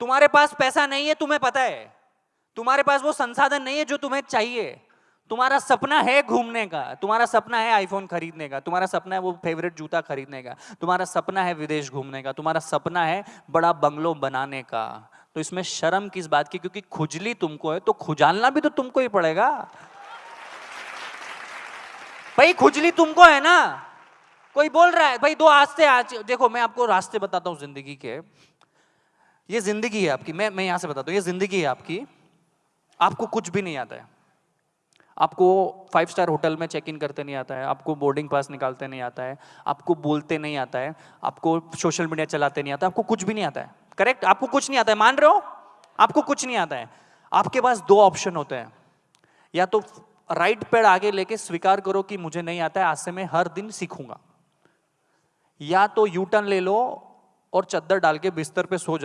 तुम्हारे पास पैसा नहीं है, तुम्हें पता है। तुम्हारे पास वो संसाधन नहीं है जो तुम्हें चाहिए। तुम्हारा सपना है घूमने का, तुम्हारा सपना है आईफोन खरीदने का, तुम्हारा सपना है वो फेवरेट जूता खरीदने का, तुम्हारा सपना है विदेश घूमने का, तुम्हारा सपना है बड़ा बंगलो बनाने का। तो इसमें शर्म किस बात की? क्योंकि खुजली तुमको है तो खुजालना भी तो तुमको ही पड़ेगा। भाई, खुजली तुमको है ना? कोई बोल रहा है, भाई, दो रास्ते आज, देखो, मैं आपको रास्ते बताता हूँ ज़िंदगी के। ये ज़िंदगी है आपकी। मैं मैं यहाँ से बता हूँ, ये ज़िंदगी है आपकी। आपको कुछ भी नहीं आता है। आपको फाइव स्टार होटल में चेक इन करते नहीं आता है, आपको बोर्डिंग पास निकालते नहीं आता है, आपको बोलते नहीं आता है, आपको सोशल मीडिया चलाते नहीं आता आपको कुछ भी नहीं आता है। करेक्ट आपको कुछ नहीं आता है। मान रहे हो? आपको कुछ नहीं आता है। आपके पास दो ऑप्शन होते हैं। या तो राइट पेड़ आगे लेके स्वीकार करो कि मुझे नहीं आता है, आज से मैं हर दिन सीखूँगा। या तो यू टर्न ले लो और चद्दर डाल के बिस्तर पे सो